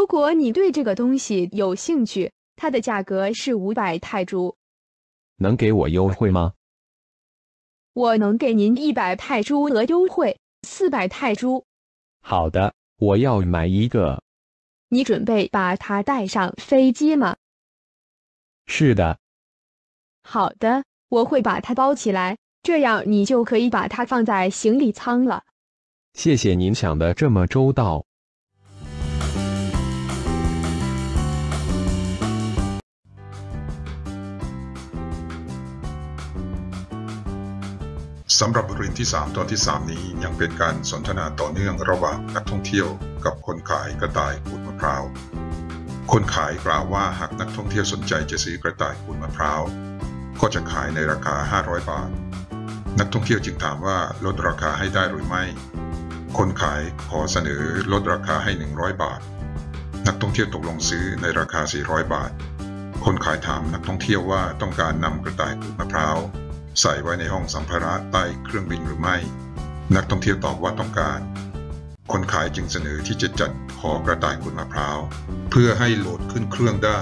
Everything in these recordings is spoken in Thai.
如果你对这个东西有兴趣，它的价格是五百泰铢。能给我优惠吗？我能给您一百泰铢额优惠，四百泰铢。好的，我要买一个。你准备把它带上飞机吗？是的。好的，我会把它包起来，这样你就可以把它放在行李舱了。谢谢您想的这么周到。 สำหรับบทเรียนที่ 3 ตอนที่ 3 นี้ยังเป็นการสนทนาต่อเนื่องระหว่างนักท่องเที่ยวกับคนขายกระต่ายขูดมะพร้าว คนขายกล่าวว่าหากนักท่องเที่ยวสนใจจะซื้อกระต่ายขูดมะพร้าว ก็จะขายในราคา 500 บาท นักท่องเที่ยวจึงถามว่าลดราคาให้ได้หรือไม่ คนขายขอเสนอลดราคาให้ 100 บาท นักท่องเที่ยวตกลงซื้อในราคา 400 บาท คนขายถามนักท่องเที่ยวว่าต้องการนำกระต่ายขูดมะพร้าว ใส่ไว้ในห้องสัมภาระใต้เครื่องบินหรือไม่ นักท่องเที่ยวตอบว่าต้องการ คนขายจึงเสนอที่จะจัดหอกระต่ายขูดมะพร้าวเพื่อให้โหลดขึ้นเครื่องได้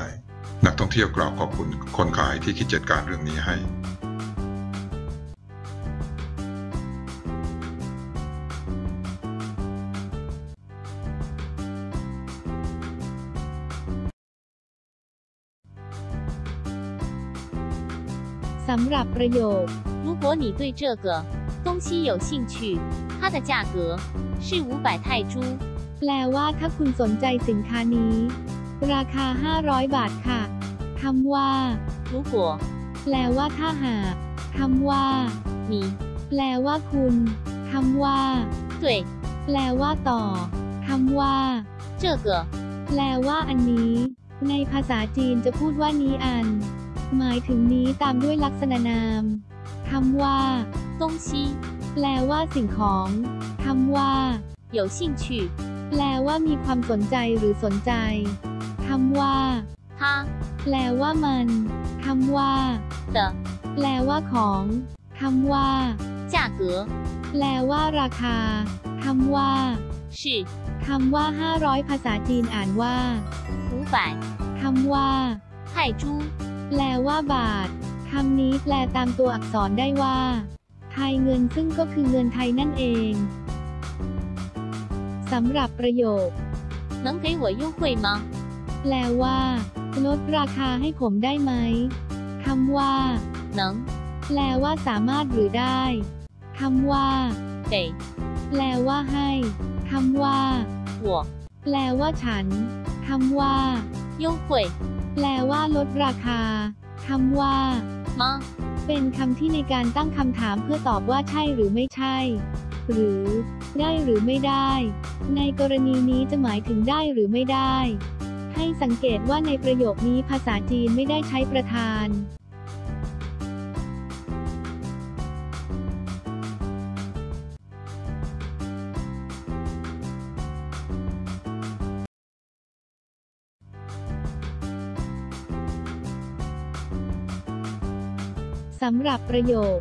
นักท่องเที่ยวกล่าวขอบคุณคนขายที่คิดจัดการเรื่องนี้ให้ สำหรับประโยค如果你对这个东西有兴趣，它的价格是五百泰铢。แปลว่าถ้าคุณสนใจสินค้านี้ ราคา 500 บาทค่ะคำว่า如果แปลว่าถ้าหากคำว่า你แปลว่าคุณคำว่า对แปลว่าต่อคำว่า这个แปลว่าอันนี้ ในภาษาจีนจะพูดว่านี้อัน หมายถึงนี้ตามด้วยลักษณะนามคำว่า东西แปลว่าสิ่งของคำว่า有兴趣แปลว่ามีความสนใจหรือสนใจคำว่า他แปลว่ามันคำว่า的แปลว่าของคำว่า价格แปลว่าราคาคำว่า是คำว่า 500 ภาษาจีนอ่านว่า五百คำว่า泰铢 แปลว่าบาทคำนี้แปลตามตัวอักษรได้ว่า ไทยเงินซึ่งก็คือเงินไทยนั่นเอง สำหรับประโยค能给我优惠吗แปลว่า ลดราคาให้ผมได้ไหมคำว่า能แปลว่าสามารถหรือได้คำว่า给แปลว่าให้คำว่า我แปลว่าฉันคำว่า优惠 แปลว่าลดราคา คำว่า มา เป็นคำที่ในการตั้งคำถามเพื่อตอบว่าใช่หรือไม่ใช่ หรือ ได้หรือไม่ได้ ในกรณีนี้จะหมายถึงได้หรือไม่ได้ ให้สังเกตว่าในประโยคนี้ภาษาจีนไม่ได้ใช้ประธาน สำหรับประโยค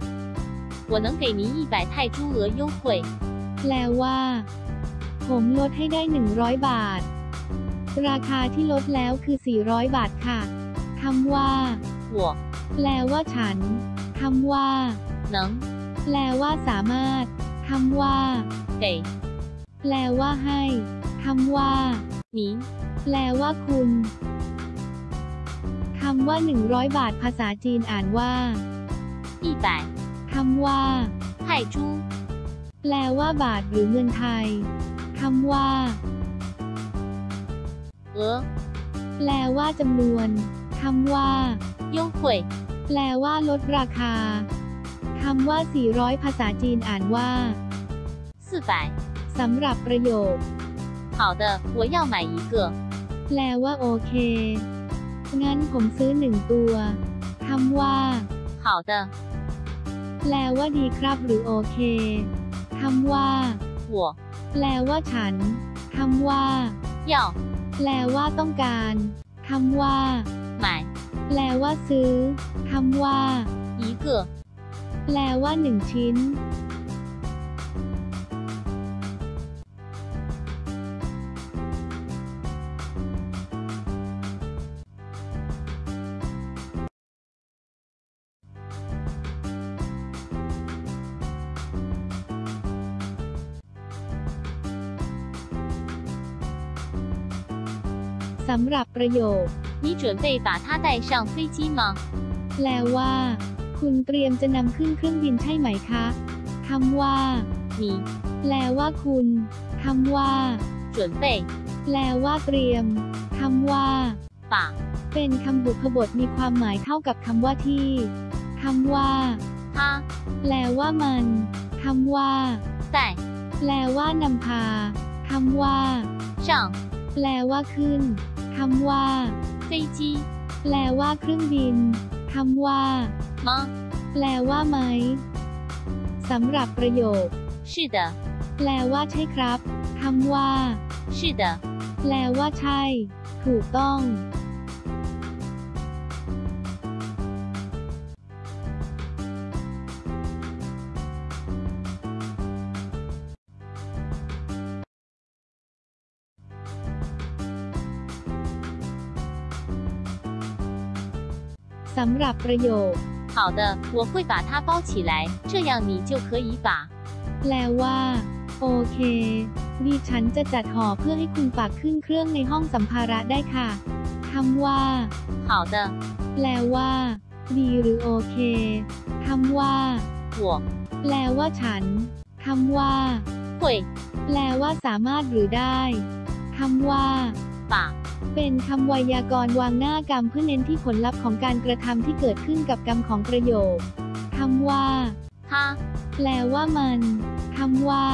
我能给您一百泰铢额优惠แปลว่า ผมลดให้ได้ 100 บาท ราคาที่ลดแล้วคือ 400 บาทค่ะคำว่า我แปลว่าฉันคำว่า能แปลว่าสามารถคำว่า给แปลว่าให้คำว่า你แปลว่าคุณคำว่า 100 บาทภาษาจีนอ่านว่า 一百คำว่า泰铢แปลว่าบาทหรือเงินไทยคำว่าเออแปลว่าจำนวนคำว่า优惠แปลว่าลดราคาคำว่า 400 ภาษาจีนอ่านว่า四百สำหรับประโยค好的我要买一个แปลว่าโอเค งั้นผมซื้อหนึ่งตัวคำว่า好的 แปลว่าดีครับหรือโอเค คำว่าหัวแปลว่าฉัน คำว่าเหย่าแปลว่าต้องการ คำว่าหมายแปลว่าซื้อ คำว่าอีเกือแปลว่าหนึ่งชิ้น สำหรับประโยค 你准备把它带上飞机吗？ แปลว่า คุณเตรียมจะนำขึ้นเครื่องบินใช่ไหมคะคำว่า 你 แปลว่าคุณคำว่า 准备 แปลว่าเตรียมคำว่า 把 เป็นคำบุพบทมีความหมายเท่ากับคำว่าที่คำว่า 它 แปลว่ามันคำว่า 带 แปลว่านำพาคำว่า 上 แปลว่าขึ้น คำว่า 飞机 แปลว่าเครื่องบินคำว่า 吗？ แปลว่าไหมสำหรับประโยค 是的， แปลว่าใช่ครับคำว่า 是的， แปลว่าใช่ ถูกต้อง สำหรับประโยค 好的，我会把它包起来，这样你就可以把 แปลว่า โอเค ดิฉันจะจัดห่อเพื่อให้คุณฝากขึ้นเครื่องในห้องสัมภาระได้ค่ะคำว่า 好的， แปลว่า ดีหรือโอเคคำว่า 我 แปลว่าฉันคำว่า 会 แปลว่าสามารถหรือได้คำว่า 把 เป็นคำไวยากรณ์วางหน้ากรรมเพื่อเน้นที่ผลลัพธ์ของการกระทำที่เกิดขึ้นกับกรรมของประโยคคำว่า 它 แปลว่ามันคำว่า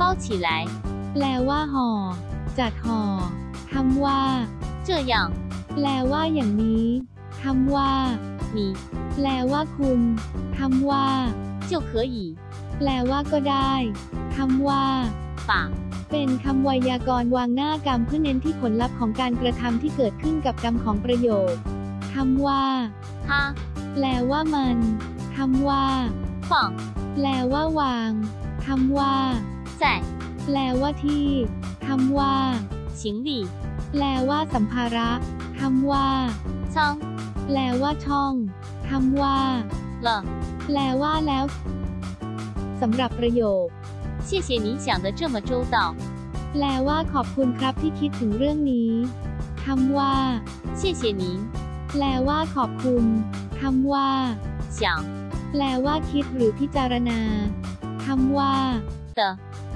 包起来， แปลว่าห่อ จัดห่อคำว่า 这样 แปลว่าอย่างนี้คำว่า 你 แปลว่าคุณคำว่า 就可以 แปลว่าก็ได้คำว่า 把 เป็นคำไวยากรณ์วางหน้ากรรมเพื่อเน้นที่ผลลัพธ์ของการกระทำที่เกิดขึ้นกับกรรมของประโยคคำว่า 它 แปลว่ามันคำว่า 放 แปลว่าวางคำว่า 在 แปลว่าที่คำว่า 行李 แปลว่าสัมภาระคำว่า 仓 แปลว่าช่องคำว่า 了。 แปลว่าแล้วสำหรับประโยค 谢谢你想的这么周到。 แปลว่าขอบคุณครับที่คิดถึงเรื่องนี้คำว่า 谢谢您 แปลว่าขอบคุณคำว่า 想 แปลว่าคิดหรือพิจารณาคำว่า 的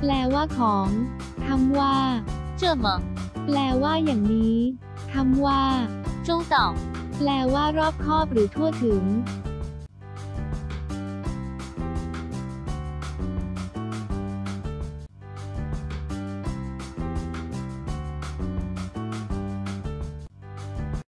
แปลว่าของคำว่า 这么 แปลว่าอย่างนี้คำว่า 周到。 แปลว่ารอบคอบหรือทั่วถึง